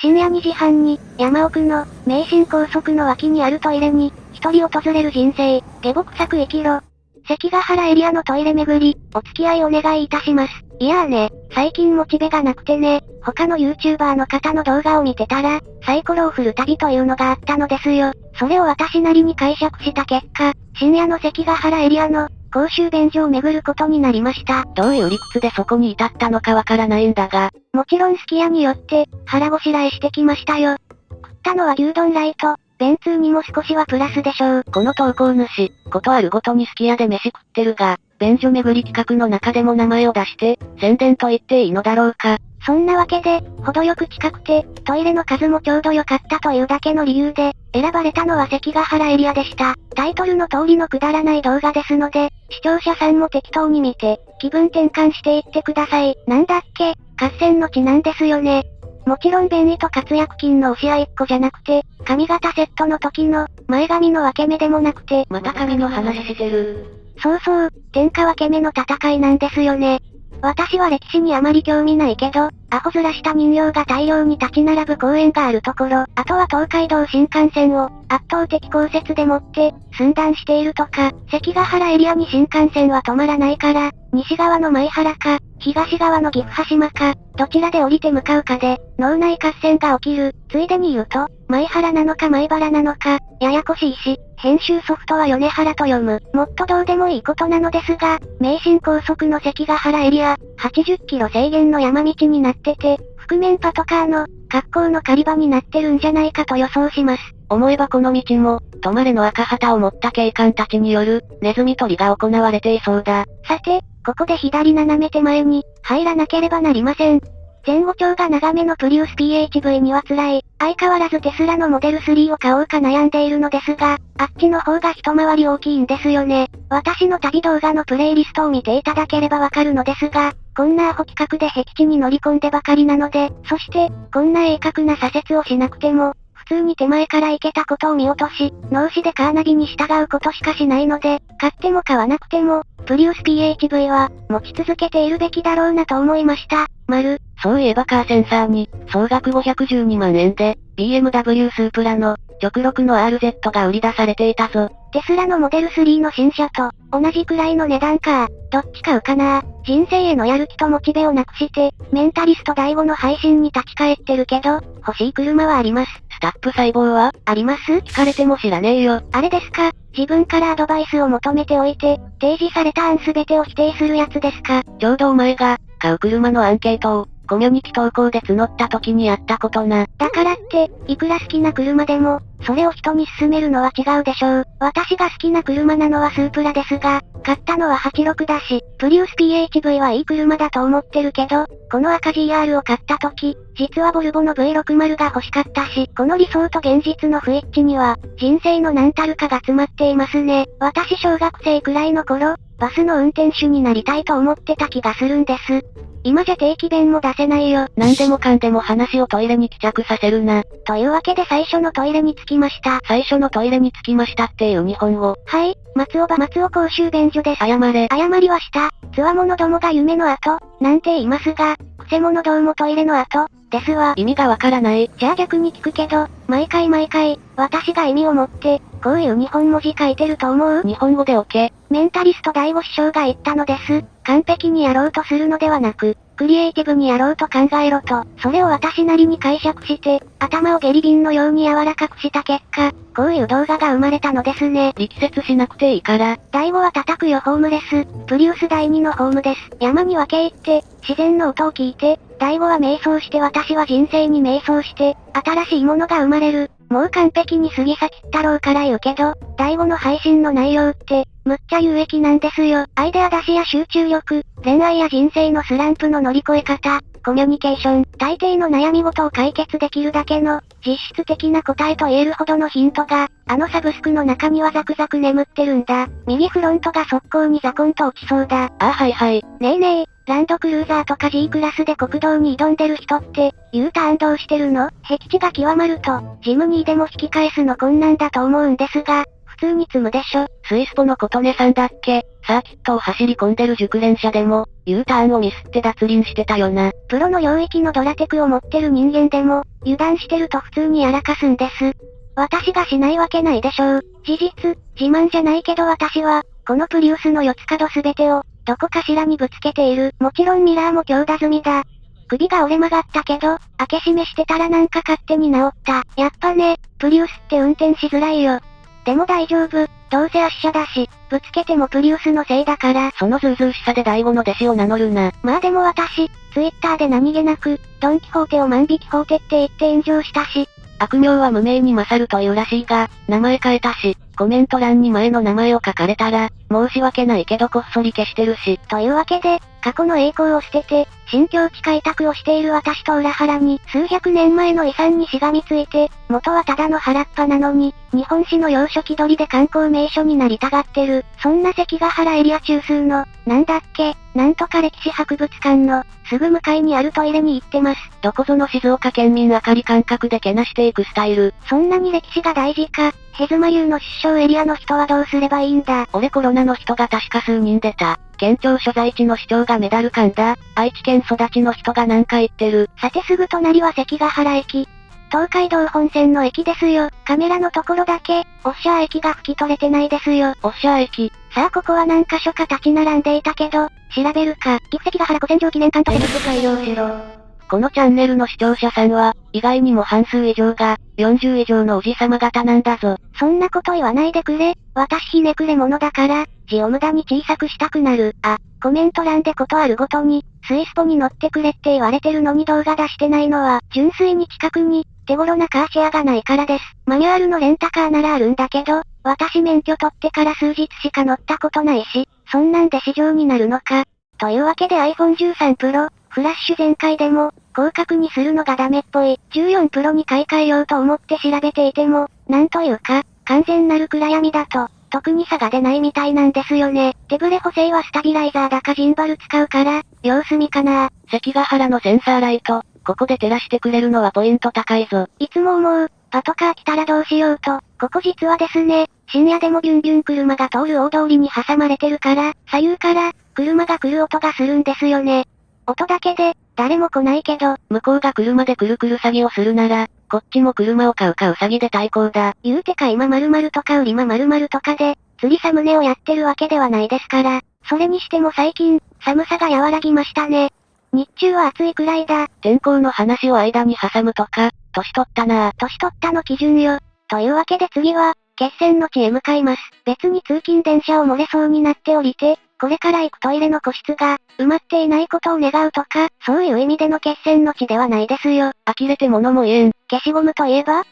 深夜2時半に、山奥の、名神高速の脇にあるトイレに、一人訪れる人生、下僕作生きろ。関ヶ原エリアのトイレ巡り、お付き合いお願いいたします。いやーね、最近モチベがなくてね、他の YouTuber の方の動画を見てたら、サイコロを振る旅というのがあったのですよ。それを私なりに解釈した結果、深夜の関ヶ原エリアの、公衆便所を巡ることになりました。どういう理屈でそこに至ったのかわからないんだが。もちろんすき家によって、腹ごしらえしてきましたよ。食ったのは牛丼ライト、便通にも少しはプラスでしょう。この投稿主、ことあるごとにすき家で飯食ってるが、便所巡り企画の中でも名前を出して、宣伝と言っていいのだろうか。そんなわけで、程よく近くて、トイレの数もちょうど良かったというだけの理由で、選ばれたのは関ヶ原エリアでした。タイトルの通りのくだらない動画ですので、視聴者さんも適当に見て、気分転換していってください。なんだっけ？合戦の地なんですよね。もちろん便利と活躍金の押し合いっ個じゃなくて、髪型セットの時の、前髪の分け目でもなくて、また髪の話してる。そうそう、天下分け目の戦いなんですよね。私は歴史にあまり興味ないけど、アホ面した人形が大量に立ち並ぶ公園があるところ、あとは東海道新幹線を、圧倒的降雪でもって、寸断しているとか、関ヶ原エリアに新幹線は止まらないから、西側の前原か、東側の岐阜羽島か、どちらで降りて向かうかで、脳内合戦が起きる。ついでに言うと、前原なのか前原なのか、ややこしいし、編集ソフトは米原と読む。もっとどうでもいいことなのですが、名神高速の関ヶ原エリア、80キロ制限の山道になってて、覆面パトカーの、格好の狩り場になってるんじゃないかと予想します。思えばこの道も、止まれの赤旗を持った警官たちによる、ネズミ捕りが行われていそうだ。さて、ここで左斜め手前に、入らなければなりません。前後長が長めのプリウス PHV には辛い。相変わらずテスラのモデル3を買おうか悩んでいるのですが、あっちの方が一回り大きいんですよね。私の旅動画のプレイリストを見ていただければわかるのですが、こんなアホ企画で僻地に乗り込んでばかりなので、そして、こんな鋭角な左折をしなくても、通に手前から行けたことを見落とし、脳死でカーナビに従うことしかしないので、買っても買わなくても、プリウス PHV は、持ち続けているべきだろうなと思いました。丸。そういえばカーセンサーに、総額512万円で、BMW スープラの、直録の RZ が売り出されていたぞ。テスラのモデル3の新車と、同じくらいの値段か。どっち買うかな人生へのやる気とモチベをなくして、メンタリスト第5の配信に立ち返ってるけど、欲しい車はあります。スタップ細胞はあります？聞かれても知らねえよ。あれですか？自分からアドバイスを求めておいて、提示された案すべてを否定するやつですか？ちょうどお前が、買う車のアンケートを、コミュニティ投稿で募った時にやったことな。だからって、いくら好きな車でも、それを人に勧めるのは違うでしょう。私が好きな車なのはスープラですが、買ったのは86だし、プリウス PHV はいい車だと思ってるけど、この赤 GR を買った時、実はボルボの V60 が欲しかったし、この理想と現実の不一致には、人生の何たるかが詰まっていますね。私小学生くらいの頃、バスの運転手になりたいと思ってた気がするんです。今じゃ定期弁も出せないよ。何でもかんでも話をトイレに帰着させるな。というわけで最初のトイレに着きました。最初のトイレに着きましたっていう日本語。はい、松尾場松尾公衆便所です。謝れ。謝りはした。つわものどもが夢の後、なんて言いますが、くせ者どうもトイレの後、ですわ。意味がわからない。じゃあ逆に聞くけど、毎回毎回、私が意味を持って、こういう日本文字書いてると思う？日本語でオケ。メンタリスト第五師匠が言ったのです。完璧にやろうとするのではなく、クリエイティブにやろうと考えろと、それを私なりに解釈して、頭をゲリ瓶のように柔らかくした結果、こういう動画が生まれたのですね。力説しなくていいから。第5は叩くよホームレス。プリウス第2のホームです。山に分け入って、自然の音を聞いて、第5は瞑想して私は人生に瞑想して、新しいものが生まれる。もう完璧に過ぎ去ったろうから言うけど、第5の配信の内容って、むっちゃ有益なんですよ。アイデア出しや集中力、恋愛や人生のスランプの乗り越え方、コミュニケーション、大抵の悩み事を解決できるだけの、実質的な答えと言えるほどのヒントが、あのサブスクの中にはザクザク眠ってるんだ。右フロントが速攻にザコンと落ちそうだ。あはいはい。ねえねえ、ランドクルーザーとか G クラスで国道に挑んでる人って、U ターンどうしてるの？僻地が極まると、ジムニーでも引き返すの困難だと思うんですが、通に積むでしょ？スイスポの琴音さんだっけ？サーキットを走り込んでる熟練者でも、U ターンをミスって脱輪してたよな。プロの領域のドラテクを持ってる人間でも、油断してると普通にやらかすんです。私がしないわけないでしょう。事実、自慢じゃないけど私は、このプリウスの四つ角すべてを、どこかしらにぶつけている。もちろんミラーも強打済みだ。首が折れ曲がったけど、開け閉めしてたらなんか勝手に治った。やっぱね、プリウスって運転しづらいよ。でも大丈夫、どうせ圧車だし、ぶつけてもプリウスのせいだから。そのズうずうしさで第五の弟子を名乗るな。まあでも私、ツイッターで何気なく、ドンキホーテを万引きホーテって言って炎上したし。悪名は無名に勝るというらしいが、名前変えたし、コメント欄に前の名前を書かれたら、申し訳ないけどこっそり消してるし。というわけで、過去の栄光を捨てて、新境地開拓をしている私と裏腹に、数百年前の遺産にしがみついて、元はただの原っぱなのに、日本史の洋書気取りで観光名所になりたがってる、そんな関ヶ原エリア中枢の、なんだっけ、なんとか歴史博物館の、すぐ向かいにあるトイレに行ってます。どこぞの静岡県民あかり感覚でけなしていくスタイル。そんなに歴史が大事か、ヘズマ流の出生エリアの人はどうすればいいんだ？俺コロナの人が確か数人出た。県庁所在地の市長がメダル感だ。愛知県育ちの人が何か言ってる。さてすぐ隣は関ヶ原駅。東海道本線の駅ですよ。カメラのところだけ、オッシャー駅が拭き取れてないですよ。オッシャー駅。さあここは何箇所か立ち並んでいたけど、調べるか。岐阜関ヶ原古戦場記念館と設改良しろ。このチャンネルの視聴者さんは、意外にも半数以上が、40以上のおじさま方なんだぞ。そんなこと言わないでくれ。私ひねくれ者だから、字を無駄に小さくしたくなる。あ、コメント欄でことあるごとに、スイスポに乗ってくれって言われてるのに動画出してないのは、純粋に近くに、手頃なカーシェアがないからです。マニュアルのレンタカーならあるんだけど、私免許取ってから数日しか乗ったことないし、そんなんで市場になるのか。というわけで iPhone 13 Pro、フラッシュ全開でも、広角にするのがダメっぽい。14 Pro に買い替えようと思って調べていても、なんというか、完全なる暗闇だと、特に差が出ないみたいなんですよね。手ブレ補正はスタビライザーだかジンバル使うから、様子見かな関ヶ原のセンサーライト、ここで照らしてくれるのはポイント高いぞ。いつも思う、パトカー来たらどうしようと、ここ実はですね、深夜でもビュンビュン車が通る大通りに挟まれてるから、左右から、車が来る音がするんですよね。音だけで、誰も来ないけど、向こうが車でくるくる詐欺をするなら、こっちも車を買うかう詐欺で対抗だ。言うてか今〇〇とか売りま〇〇とかで、釣りサムネをやってるわけではないですから。それにしても最近、寒さが和らぎましたね。日中は暑いくらいだ。天候の話を間に挟むとか、年取ったな年取ったの基準よ。というわけで次は、決戦の地へ向かいます。別に通勤電車を漏れそうになって降りて、これから行くトイレの個室が、埋まっていないことを願うとか、そういう意味での決戦の地ではないですよ。呆れて物も言えん。消しゴムといえば？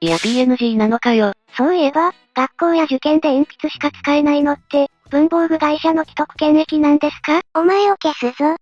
いや PNG なのかよ。そういえば、学校や受験で鉛筆しか使えないのって、文房具会社の既得権益なんですか？お前を消すぞ。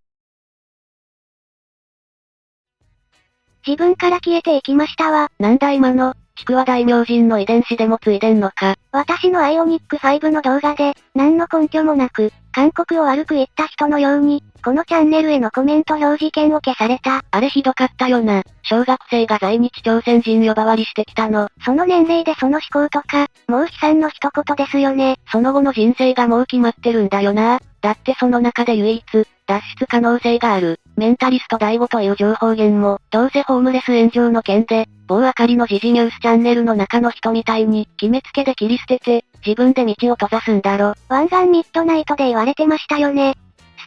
自分から消えていきましたわ。なんだ今の、ちくわ大名人の遺伝子でもついでんのか。私のアイオニック5の動画で、何の根拠もなく、韓国を悪く言った人のように、このチャンネルへのコメント表示権を消された。あれひどかったよな。小学生が在日朝鮮人呼ばわりしてきたの。その年齢でその思考とか、もう悲惨の一言ですよね。その後の人生がもう決まってるんだよな。だってその中で唯一、脱出可能性がある、メンタリスト第5という情報源も、どうせホームレス炎上の件で、某あかりの時事ニュースチャンネルの中の人みたいに、決めつけで切り捨てて、自分で道を閉ざすんだろ。湾岸ミッドナイトで言われてましたよね。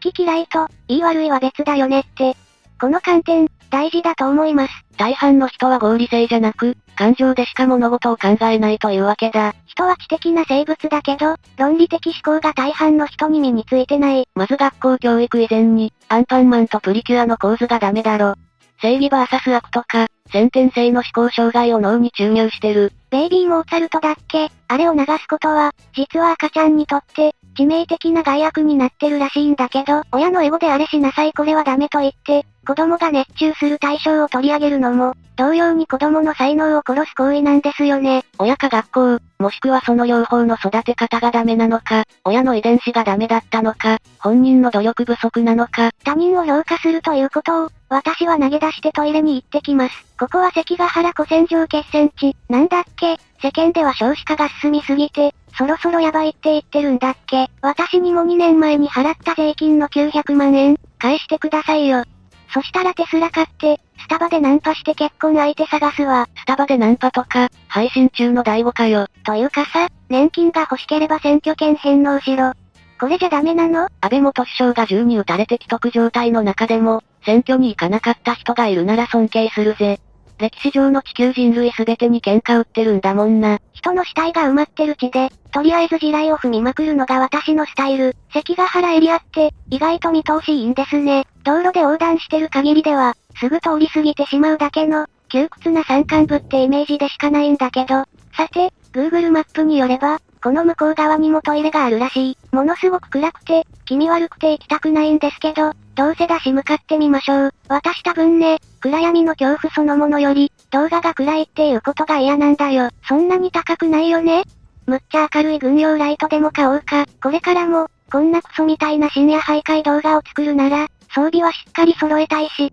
好き嫌いと、言い悪いは別だよねって。この観点、大事だと思います。大半の人は合理性じゃなく、感情でしか物事を考えないというわけだ。人は知的な生物だけど、論理的思考が大半の人に身についてない。まず学校教育以前に、アンパンマンとプリキュアの構図がダメだろ。正義バーサス悪とか、先天性の思考障害を脳に注入してる。ベイビーモーツァルトだっけ？あれを流すことは、実は赤ちゃんにとって、致命的な害悪になってるらしいんだけど、親のエゴであれしなさいこれはダメと言って、子供が熱中する対象を取り上げるのも、同様に子供の才能を殺す行為なんですよね。親か学校、もしくはその両方の育て方がダメなのか、親の遺伝子がダメだったのか、本人の努力不足なのか。他人を評価するということを、私は投げ出してトイレに行ってきます。ここは関ヶ原古戦場決戦地、なんだっけ？世間では少子化が進みすぎて、そろそろやばいって言ってるんだっけ？私にも2年前に払った税金の900万円、返してくださいよ。そしたらテスラ買って、スタバでナンパして結婚相手探すわ。スタバでナンパとか、配信中の第5かよ。というかさ、年金が欲しければ選挙権返納しろ。これじゃダメなの？安倍元首相が銃に撃たれて既得状態の中でも、選挙に行かなかった人がいるなら尊敬するぜ。歴史上の地球人類すべてに喧嘩売ってるんだもんな。人の死体が埋まってる地で、とりあえず地雷を踏みまくるのが私のスタイル。関ヶ原エリアって、意外と見通しいいんですね。道路で横断してる限りでは、すぐ通り過ぎてしまうだけの、窮屈な山間部ってイメージでしかないんだけど。さて、Google マップによれば、この向こう側にもトイレがあるらしい。ものすごく暗くて、気味悪くて行きたくないんですけど、どうせだし向かってみましょう。私多分ね、暗闇の恐怖そのものより、動画が暗いっていうことが嫌なんだよ。そんなに高くないよね？むっちゃ明るい軍用ライトでも買おうか。これからも、こんなクソみたいな深夜徘徊動画を作るなら、装備はしっかり揃えたいし。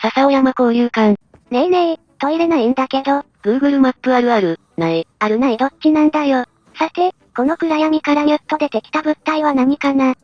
笹尾山交流館。ねえねえ、トイレないんだけど。Google マップあるある、ない。あるないどっちなんだよ。さて、この暗闇からニュッと出てきた物体は何かな？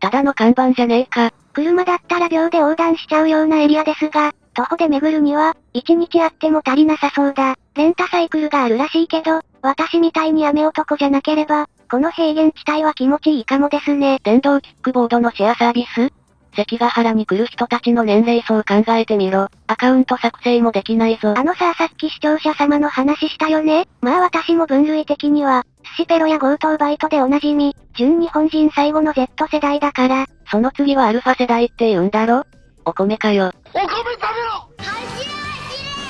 ただの看板じゃねえか。車だったら秒で横断しちゃうようなエリアですが、徒歩で巡るには、一日あっても足りなさそうだ。レンタサイクルがあるらしいけど、私みたいに雨男じゃなければ、この平原地帯は気持ちいいかもですね。電動キックボードのシェアサービス関ヶ原に来る人たちの年齢層考えてみろ。アカウント作成もできないぞ。あのささっき視聴者様の話したよねまあ私も分類的には、寿司ペロや強盗バイトでおなじみ、純日本人最後の Z 世代だから。その次はアルファ世代って言うんだろお米かよ。お米食べろ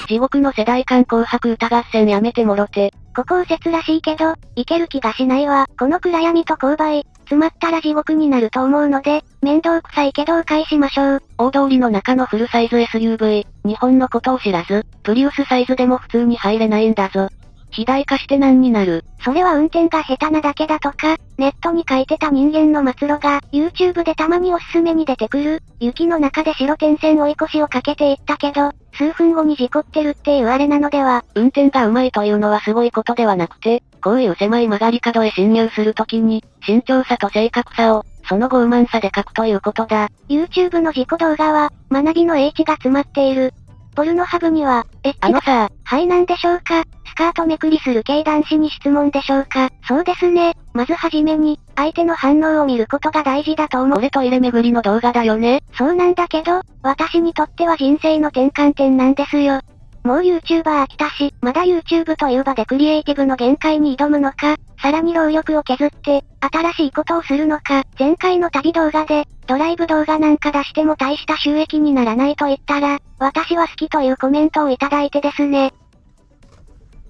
地獄の世代間紅白歌合戦やめてもろて。ここ右折らしいけど、いける気がしないわ。この暗闇と勾配、詰まったら地獄になると思うので、面倒くさいけど迂回しましょう。大通りの中のフルサイズ SUV、日本のことを知らず、プリウスサイズでも普通に入れないんだぞ。肥大化して何になるそれは運転が下手なだけだとか、ネットに書いてた人間の末路が、YouTube でたまにおすすめに出てくる、雪の中で白点線追い越しをかけていったけど、数分後に事故ってるっていうあれなのでは。運転が上手いというのはすごいことではなくて、こういう狭い曲がり角へ侵入するときに、慎重さと正確さを、その傲慢さで書くということだ。YouTube の事故動画は、学びの英知が詰まっている。ポルノハブには、エッチあのさ、はいなんでしょうか？スカートめくりする系男子に質問でしょうか？そうですね。まずはじめに、相手の反応を見ることが大事だと思う。これトイレ巡りの動画だよねそうなんだけど、私にとっては人生の転換点なんですよ。もう YouTuber 飽きたし、まだ YouTube という場でクリエイティブの限界に挑むのか、さらに労力を削って、新しいことをするのか、前回の旅動画で、ドライブ動画なんか出しても大した収益にならないと言ったら、私は好きというコメントをいただいてですね。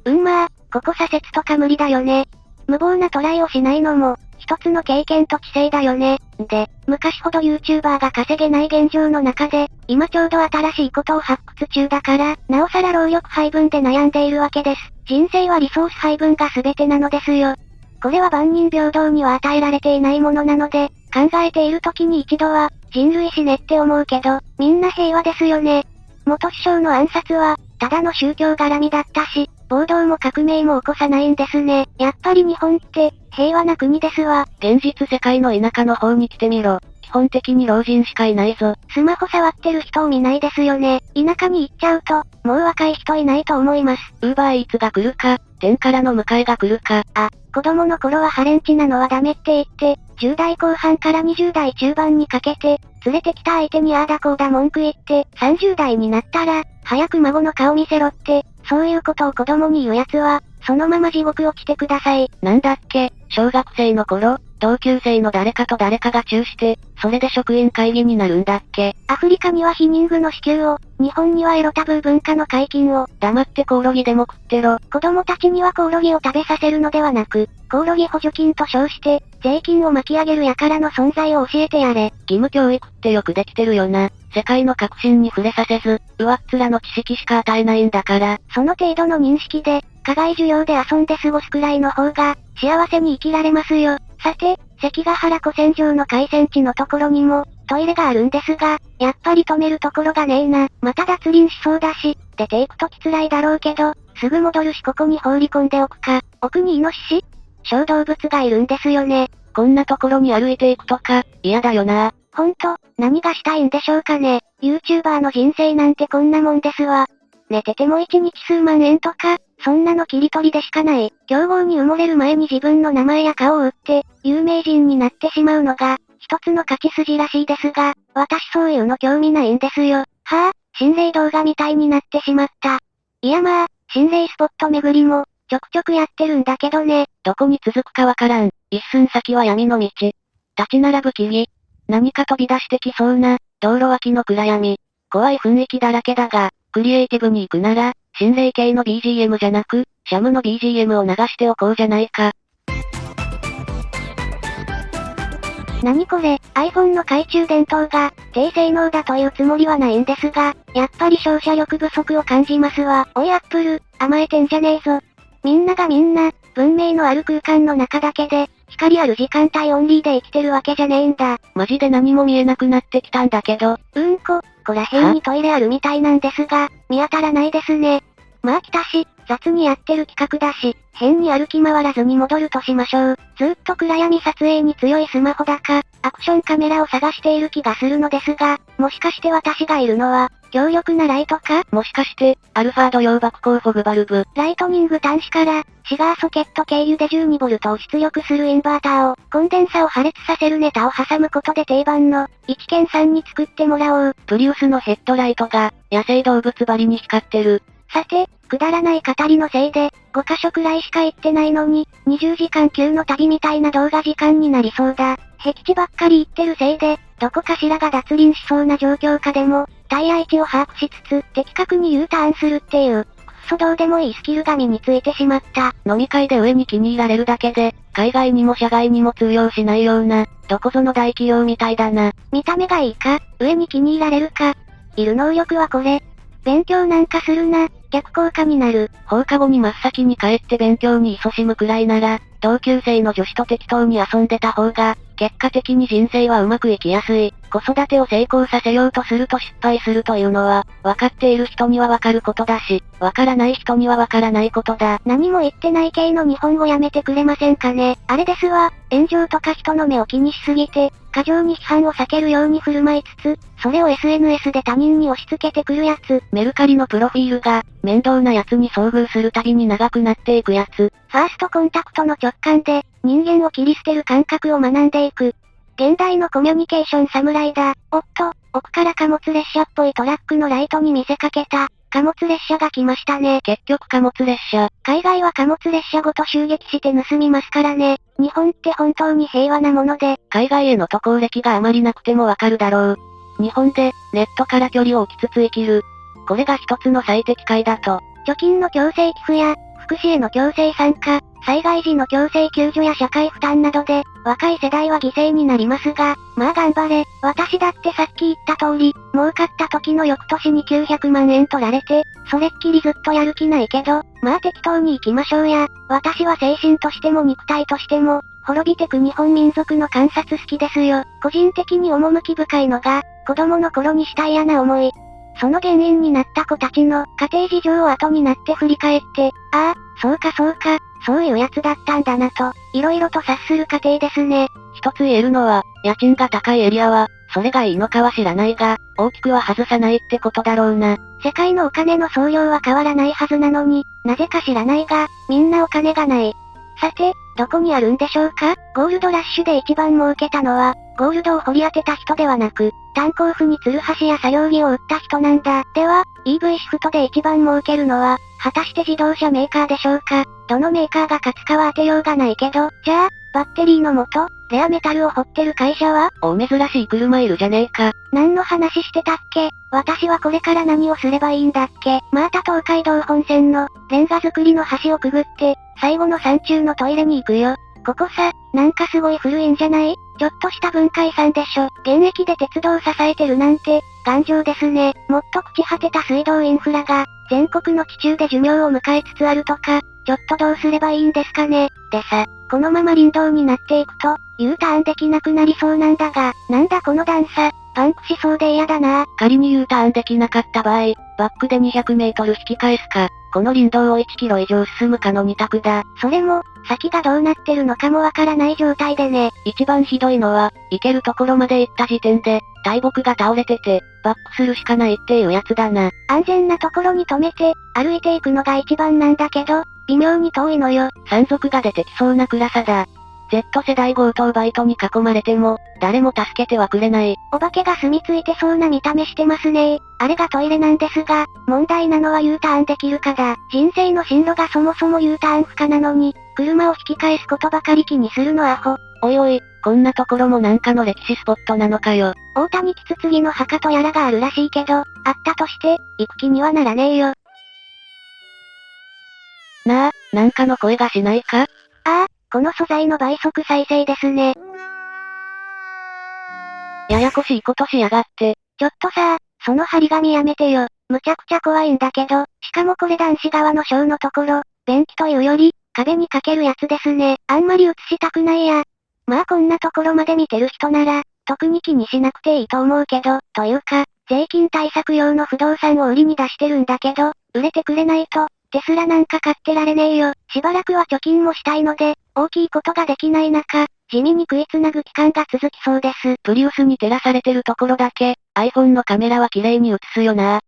うんまあ、ここ左折とか無理だよね。無謀なトライをしないのも、一つの経験と知性だよね。で、昔ほど YouTuber が稼げない現状の中で、今ちょうど新しいことを発掘中だから、なおさら労力配分で悩んでいるわけです。人生はリソース配分が全てなのですよ。これは万人平等には与えられていないものなので、考えている時に一度は、人類死ねって思うけど、みんな平和ですよね。元首相の暗殺は、ただの宗教絡みだったし、暴動も革命も起こさないんですね。やっぱり日本って、平和な国ですわ。現実世界の田舎の方に来てみろ。基本的に老人しかいないぞ。スマホ触ってる人を見ないですよね。田舎に行っちゃうと、もう若い人いないと思います。ウーバーイーツが来るか、天からの迎えが来るか。あ、子供の頃はハレンチなのはダメって言って、10代後半から20代中盤にかけて、連れてきた相手にああだこうだ文句言って、30代になったら、早く孫の顔見せろって、そういうことを子供に言う奴は、そのまま地獄落ちてください。なんだっけ、小学生の頃、同級生の誰かと誰かがチューして、それで職員会議になるんだっけアフリカには避妊具の支給を、日本にはエロタブー文化の解禁を。黙ってコオロギでも食ってろ。子供たちにはコオロギを食べさせるのではなく、コオロギ補助金と称して、税金を巻き上げる輩の存在を教えてやれ。義務教育ってよくできてるよな。世界の革新に触れさせず、上っ面の知識しか与えないんだから。その程度の認識で、課外授業で遊んで過ごすくらいの方が、幸せに生きられますよ。さて、関ヶ原古戦場の海戦地のところにも、トイレがあるんですが、やっぱり止めるところがねえな。また脱輪しそうだし、出ていくとき辛いだろうけど、すぐ戻るしここに放り込んでおくか。奥にイノシシ？小動物がいるんですよね。こんなところに歩いていくとか、嫌だよな。ほんと、何がしたいんでしょうかね。YouTuber の人生なんてこんなもんですわ。寝てても1日数万円とか、そんなの切り取りでしかない。競合に埋もれる前に自分の名前や顔を売って、有名人になってしまうのが、一つの勝ち筋らしいですが、私そういうの興味ないんですよ。はぁ、あ、心霊動画みたいになってしまった。いやまあ、心霊スポット巡りも、ちょくちょくやってるんだけどね。どこに続くかわからん。一寸先は闇の道。立ち並ぶ木々。何か飛び出してきそうな、道路脇の暗闇。怖い雰囲気だらけだが、クリエイティブに行くなら、心霊系の BGM じゃなく、シャムの BGM を流しておこうじゃないか。何これ、iPhone の懐中電灯が、低性能だというつもりはないんですが、やっぱり照射力不足を感じますわ。おいアップル、甘えてんじゃねえぞ。みんながみんな、文明のある空間の中だけで、光ある時間帯オンリーで生きてるわけじゃねえんだ。マジで何も見えなくなってきたんだけど。うんこ、こら辺にトイレあるみたいなんですが、見当たらないですね。まあ来たし、雑にやってる企画だし、変に歩き回らずに戻るとしましょう。ずっと暗闇撮影に強いスマホだか、アクションカメラを探している気がするのですが、もしかして私がいるのは、強力なライトか？もしかして、アルファード用爆光フォグバルブ。ライトニング端子から、シガーソケット経由で 12V を出力するインバーターを、コンデンサを破裂させるネタを挟むことで定番の、一見さんに作ってもらおう。プリウスのヘッドライトが、野生動物張りに光ってる。さて、くだらない語りのせいで、5箇所くらいしか行ってないのに、20時間級の旅みたいな動画時間になりそうだ。僻地ばっかり行ってるせいで、どこかしらが脱輪しそうな状況下でも、タイヤ位置を把握しつつ、的確に U ターンするっていう、そどうでもいいスキルが身についてしまった。飲み会で上に気に入られるだけで、海外にも社外にも通用しないような、どこぞの大企業みたいだな。見た目がいいか、上に気に入られるか。いる能力はこれ。勉強なんかするな、逆効果になる。放課後に真っ先に帰って勉強に勤しむくらいなら、同級生の女子と適当に遊んでた方が、結果的に人生はうまくいきやすい。子育てを成功させようとすると失敗するというのは、分かっている人には分かることだし、分からない人には分からないことだ。何も言ってない系の日本語やめてくれませんかね。あれですわ、炎上とか人の目を気にしすぎて、過剰に批判を避けるように振る舞いつつ、それを SNS で他人に押し付けてくるやつ。メルカリのプロフィールが、面倒な奴に遭遇するたびに長くなっていくやつ。ファーストコンタクトの直感で、人間を切り捨てる感覚を学んでいく。現代のコミュニケーション侍だ。おっと、奥から貨物列車っぽいトラックのライトに見せかけた。貨物列車が来ましたね。結局貨物列車。海外は貨物列車ごと襲撃して盗みますからね。日本って本当に平和なもので。海外への渡航歴があまりなくてもわかるだろう。日本で、ネットから距離を置きつつ生きる。これが一つの最適解だと。貯金の強制寄付や、福祉への強制参加、災害時の強制救助や社会負担などで、若い世代は犠牲になりますが、まあ頑張れ。私だってさっき言った通り、儲かった時の翌年に900万円取られて、それっきりずっとやる気ないけど、まあ適当に行きましょうや。私は精神としても肉体としても、滅びてく日本民族の観察好きですよ。個人的に趣深いのが、子供の頃にした嫌な思い。その原因になった子たちの家庭事情を後になって振り返って、ああ、そうかそうか、そういうやつだったんだなと、色々と察する過程ですね。一つ言えるのは、家賃が高いエリアは、それがいいのかは知らないが、大きくは外さないってことだろうな。世界のお金の総量は変わらないはずなのに、なぜか知らないが、みんなお金がない。さて、どこにあるんでしょうか？ゴールドラッシュで一番儲けたのは、ゴールドを掘り当てた人ではなく、炭鉱夫にツルハシや作業着を売った人なんだ。では、EV シフトで一番儲けるのは、果たして自動車メーカーでしょうか？どのメーカーが勝つかは当てようがないけど、じゃあ、バッテリーの元、レアメタルを掘ってる会社は？お珍しい車いるじゃねえか。何の話してたっけ？私はこれから何をすればいいんだっけ？また東海道本線の、レンガ作りの橋をくぐって、最後の山中のトイレに行くよ。ここさ、なんかすごい古いんじゃない？ちょっとした文化遺産でしょ。現役で鉄道を支えてるなんて、頑丈ですね。もっと朽ち果てた水道インフラが、全国の地中で寿命を迎えつつあるとか、ちょっとどうすればいいんですかね。でさ、このまま林道になっていくと、U ターンできなくなりそうなんだが、なんだこの段差、パンクしそうで嫌だな仮に U ターンできなかった場合、バックで200メートル引き返すか、この林道を1キロ以上進むかの2択だ。それも、先がどうなってるのかもわからない状態でね。一番ひどいのは、行けるところまで行った時点で、大木が倒れてて、バックするしかないっていうやつだな。安全なところに止めて、歩いていくのが一番なんだけど、微妙に遠いのよ。山賊が出てきそうな暗さだ。Z 世代強盗バイトに囲まれても、誰も助けてはくれない。お化けが住み着いてそうな見た目してますねあれがトイレなんですが、問題なのは U ターンできるかだ。人生の進路がそもそも U ターン不可なのに、車を引き返すことばかり気にするのアホ。おいおい、こんなところもなんかの歴史スポットなのかよ。大谷キツツギの墓とやらがあるらしいけど、あったとして、行く気にはならねえよ。なあ、なんかの声がしないか？ああ、この素材の倍速再生ですね。ややこしいことしやがって。ちょっとさ、その張り紙やめてよ。むちゃくちゃ怖いんだけど、しかもこれ男子側の章のところ、便器というより、壁にかけるやつですね。あんまり映したくないや。まあこんなところまで見てる人なら、特に気にしなくていいと思うけど、というか、税金対策用の不動産を売りに出してるんだけど、売れてくれないと、テスラなんか買ってられねえよ。しばらくは貯金もしたいので、大きいことができない中、地味に食いつなぐ期間が続きそうです。プリウスに照らされてるところだけ、iPhone のカメラは綺麗に映すよな。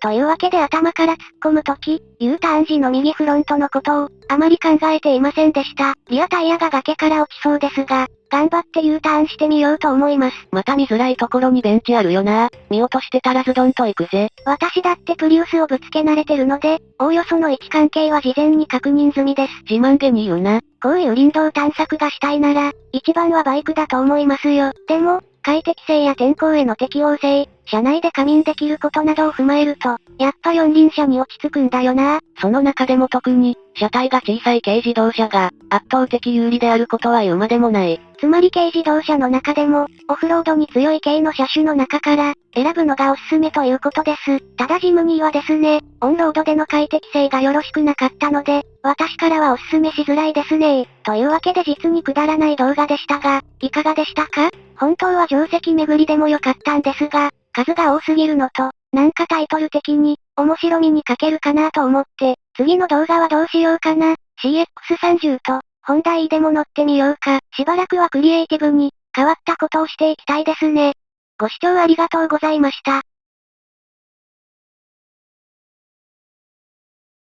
というわけで頭から突っ込むとき、U ターン時の右フロントのことを、あまり考えていませんでした。リアタイヤが崖から落ちそうですが、頑張って U ターンしてみようと思います。また見づらいところにベンチあるよな。見落としてたらズドンと行くぜ。私だってプリウスをぶつけ慣れてるので、おおよその位置関係は事前に確認済みです。自慢げに言うな。こういう林道探索がしたいなら、一番はバイクだと思いますよ。でも、快適性や天候への適応性、車内で仮眠できることなどを踏まえると、やっぱ四輪車に落ち着くんだよな。その中でも特に、車体が小さい軽自動車が、圧倒的有利であることは言うまでもない。つまり軽自動車の中でも、オフロードに強い軽の車種の中から、選ぶのがおすすめということです。ただジムニーはですね、オンロードでの快適性がよろしくなかったので、私からはおすすめしづらいですねというわけで実にくだらない動画でしたが、いかがでしたか？本当は定石巡りでもよかったんですが、数が多すぎるのと、なんかタイトル的に、面白みに欠けるかなと思って、次の動画はどうしようかな。CX30 と、本題でも乗ってみようか。しばらくはクリエイティブに、変わったことをしていきたいですね。ご視聴ありがとうございました。